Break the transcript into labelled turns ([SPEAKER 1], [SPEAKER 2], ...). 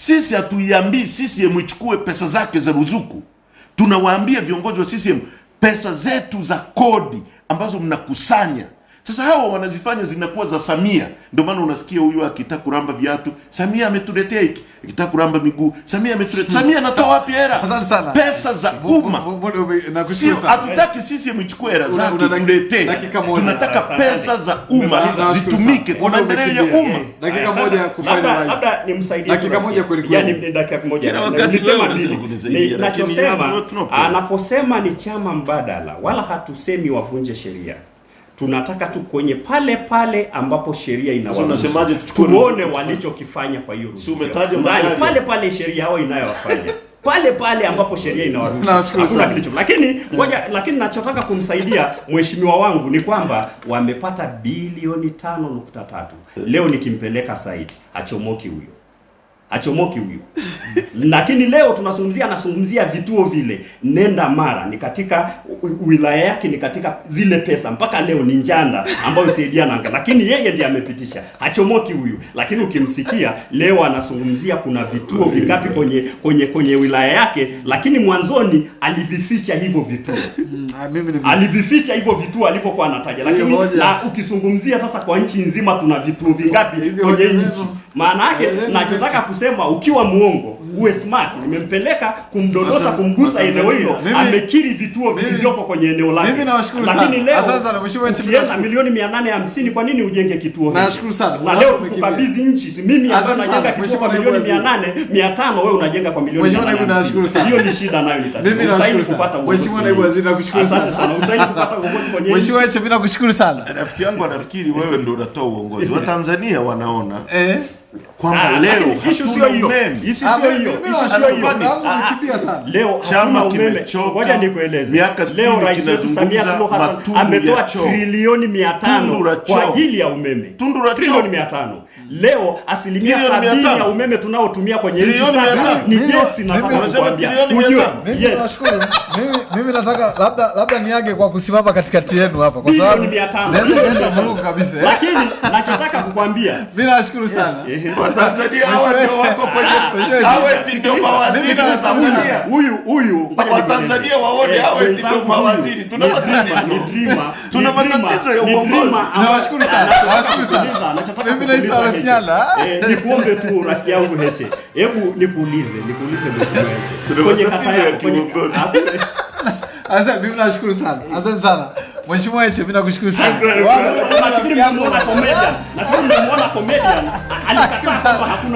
[SPEAKER 1] Sisi hatuiambii CCM ichukue pesa zake za ruzuku, tunawaambia viongozi wa CCM pesa zetu za kodi ambazo mnakusanya sasa hawa wanazifanya zinakuwa za Samia. Ndio maana unasikia huyu akitaka kuramba viatu, Samia ametuletea hiki, akitaka kuramba miguu, Samia ametuletea. Samia anatoa wapi hela?
[SPEAKER 2] Asante sana.
[SPEAKER 1] Pesa za umma. Sio, hatutaki sisi mchukue hela zake tuletee. Tunataka pesa za umma zitumike kwa maendeleo ya umma.
[SPEAKER 2] Dakika moja
[SPEAKER 3] kufanya
[SPEAKER 2] live
[SPEAKER 3] labda nimsaidie
[SPEAKER 2] Dakika moja kweli kweli.
[SPEAKER 3] Yaani dakika moja.
[SPEAKER 1] Kila
[SPEAKER 3] Na-
[SPEAKER 1] wakati leo
[SPEAKER 3] lazima
[SPEAKER 1] kunisaidia, lakini
[SPEAKER 3] anaposema ni chama mbadala, wala hatusemi wavunje sheria. Tunataka tu kwenye pale pale ambapo sheria inawaruhusu. tuone walichokifanya kwa hiyo ruhusa.
[SPEAKER 1] umetaja
[SPEAKER 3] Ndani, pale pale sheria hao inayowafanya pale pale ambapo sheria inawaruhusu. Hakuna kilicho. Lakini ngoja, lakini nachotaka kumsaidia mheshimiwa wangu ni kwamba wamepata bilioni tano nukta tatu. Leo nikimpeleka site achomoki huyo achomoki huyo lakini leo tunazungumzia anazungumzia vituo vile. Nenda mara ni katika wilaya yake ni katika zile pesa. Mpaka leo ni njanda ambayo saidia nanga lakini yeye ndiye amepitisha. Hachomoki huyu. Lakini ukimsikia leo anazungumzia kuna vituo vingapi kwenye kwenye kwenye wilaya yake. Lakini mwanzoni alivificha hivyo vituo.
[SPEAKER 2] Mm, ah,
[SPEAKER 3] alivificha hivyo vituo alivyokuwa anataja, lakini na ukizungumzia sasa kwa nchi nzima tuna vituo vingapi kwenye nchi? Maana yake nachotaka kusema, ukiwa muongo uwe smart. Nimempeleka kumdodosa, kumgusa eneo hilo, amekiri vituo vilivyoko kwenye eneo lake.
[SPEAKER 2] mimi nawashukuru
[SPEAKER 3] Lakini leo
[SPEAKER 2] sana, Mheshimiwa Nchi,
[SPEAKER 3] ukienda milioni 850 kwa nini ujenge kituo hicho?
[SPEAKER 2] Nashukuru sana.
[SPEAKER 3] Na leo tukukabidhi nchi, si mimi ambaye najenga kituo kwa milioni
[SPEAKER 2] Waziri.
[SPEAKER 3] 800 500 wewe unajenga kwa milioni
[SPEAKER 2] Mheshimiwa Naibu,
[SPEAKER 3] 850.
[SPEAKER 2] nashukuru sana.
[SPEAKER 3] Hiyo ni shida nayo ni.
[SPEAKER 2] Mimi nashukuru sana.
[SPEAKER 3] kupata uongozi
[SPEAKER 2] Mheshimiwa Naibu. Waziri, nakushukuru
[SPEAKER 3] Asante
[SPEAKER 2] sana.
[SPEAKER 3] usaidie kupata uongozi kwenye nchi.
[SPEAKER 2] Mheshimiwa Heche, mimi nakushukuru sana.
[SPEAKER 1] Rafiki yangu anafikiri wewe ndio unatoa uongozi. Watanzania wanaona
[SPEAKER 2] Eh?
[SPEAKER 1] Kwamba leo hatuna umeme.
[SPEAKER 3] Issue sio hiyo.
[SPEAKER 2] mimi
[SPEAKER 3] sio hiyo.
[SPEAKER 2] Muda wangu umekimbia sana.
[SPEAKER 3] Leo
[SPEAKER 1] Chama kimechoka.
[SPEAKER 3] Ngoja nikueleze.
[SPEAKER 1] Miaka sitini
[SPEAKER 3] Leo rais wetu
[SPEAKER 1] kinazungumza
[SPEAKER 3] Samia Suluhu Hassan
[SPEAKER 1] matundu
[SPEAKER 3] ametoa
[SPEAKER 1] ya choo.
[SPEAKER 3] trilioni 500
[SPEAKER 1] Tundu
[SPEAKER 3] kwa ajili ya umeme.
[SPEAKER 1] Tundu la choo.
[SPEAKER 3] Trilioni 500. Leo asilimia sabini ya umeme tunaotumia kwenye nchi sasa ni gesi
[SPEAKER 2] na
[SPEAKER 3] nataka
[SPEAKER 1] Unasema trilioni 500.
[SPEAKER 2] Mimi
[SPEAKER 3] yes.
[SPEAKER 2] nashukuru. Mimi mimi nataka labda labda niage kwa kusimama katikati yenu hapa kwa
[SPEAKER 3] sababu
[SPEAKER 2] sababu
[SPEAKER 3] 500.
[SPEAKER 2] naweza kwenda vurugu kabisa. eh.
[SPEAKER 3] Lakini nachotaka kukwambia
[SPEAKER 2] Mimi nashukuru sana.
[SPEAKER 1] Watanzania hawa ndio wako kwenye hawa ndio mawaziri wa Tanzania.
[SPEAKER 3] huyu huyu
[SPEAKER 1] Watanzania waone hawa eti
[SPEAKER 3] wenzangu
[SPEAKER 1] ndio mawaziri. Tuna matatizo. Tuna matatizo ya uongozi.
[SPEAKER 2] Nawashukuru sana, nawashukuru sana. Mimi naitwa
[SPEAKER 3] kukuuliza
[SPEAKER 2] Rosiala.
[SPEAKER 3] Heche. Nikuombe tu rafiki yangu Heche, hebu nikuulize, nikuulize mheshimiwa Heche, kwenye kata yako.
[SPEAKER 2] Asante, mimi nashukuru sana. Asante sana. Mheshimiwa Heche, mimi nakushukuru sana.
[SPEAKER 3] nafikiri mmemuona comedian, nafikiri mmemuona comedian. Alikataa kwamba hakuna